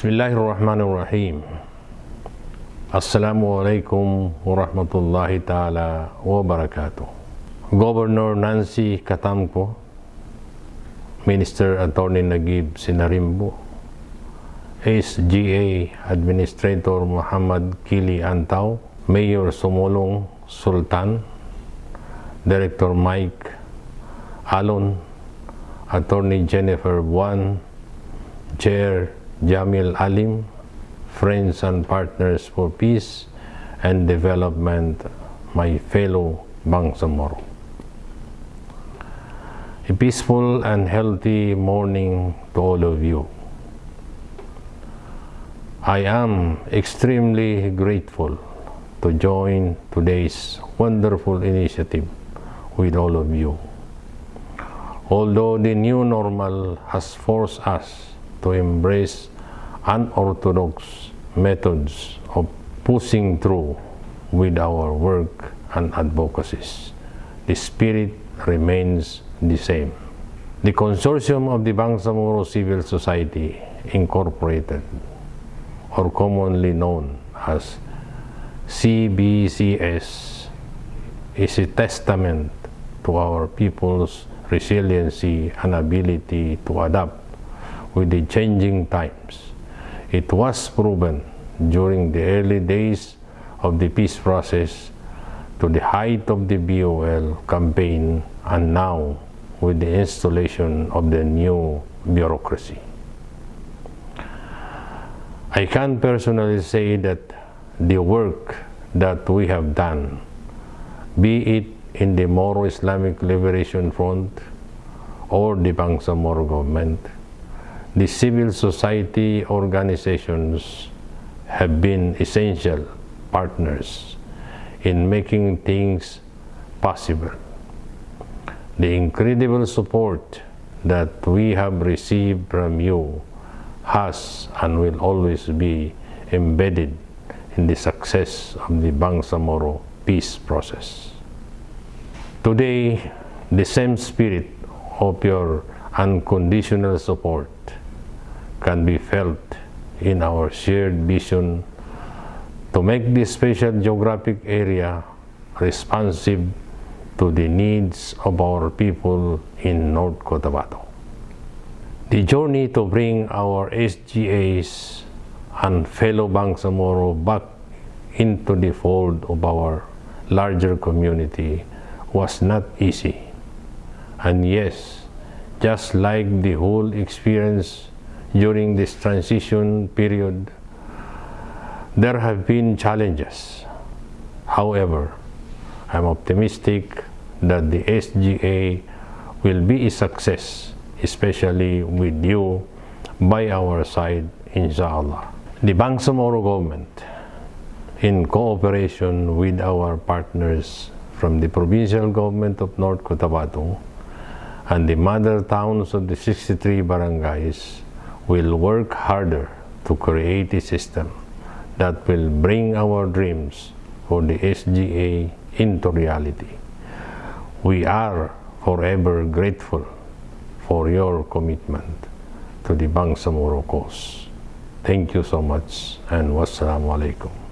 Bismillahirrahmanirrahim. Assalamualaikum warahmatullahi ta'ala wabarakatuh. Governor Nancy Katamko, Minister Attorney Nagib Sinarimbo, SGA Administrator Muhammad Kili Antaw, Mayor Sumulong Sultan, Director Mike Alon, Attorney Jennifer Buan, Chair Guiamel Alim, friends and partners for peace and development, my fellow Bangsamoro. A peaceful and healthy morning to all of you. I am extremely grateful to join today's wonderful initiative with all of you. Although the new normal has forced us to embrace unorthodox methods of pushing through with our work and advocacies, the spirit remains the same. The consortium of the Bangsamoro Civil Society Incorporated, or commonly known as CBCS, is a testament to our people's resiliency and ability to adapt with the changing times. It was proven during the early days of the peace process to the height of the BOL campaign and now with the installation of the new bureaucracy. I can personally say that the work that we have done, be it in the Moro Islamic Liberation Front or the Bangsamoro government, the civil society organizations have been essential partners in making things possible. The incredible support that we have received from you has and will always be embedded in the success of the Bangsamoro peace process. Today, the same spirit of your unconditional support can be felt in our shared vision to make this special geographic area responsive to the needs of our people in North Cotabato. The journey to bring our SGAs and fellow Bangsamoro back into the fold of our larger community was not easy. And yes, just like the whole experience during this transition period, there have been challenges. However, I'm optimistic that the SGA will be a success, especially with you by our side, inshallah. The Bangsamoro government, in cooperation with our partners from the provincial government of North Cotabato and the mother towns of the 63 barangays, will work harder to create a system that will bring our dreams for the SGA into reality. We are forever grateful for your commitment to the Bangsamoro cause. Thank you so much and wassalamu alaikum.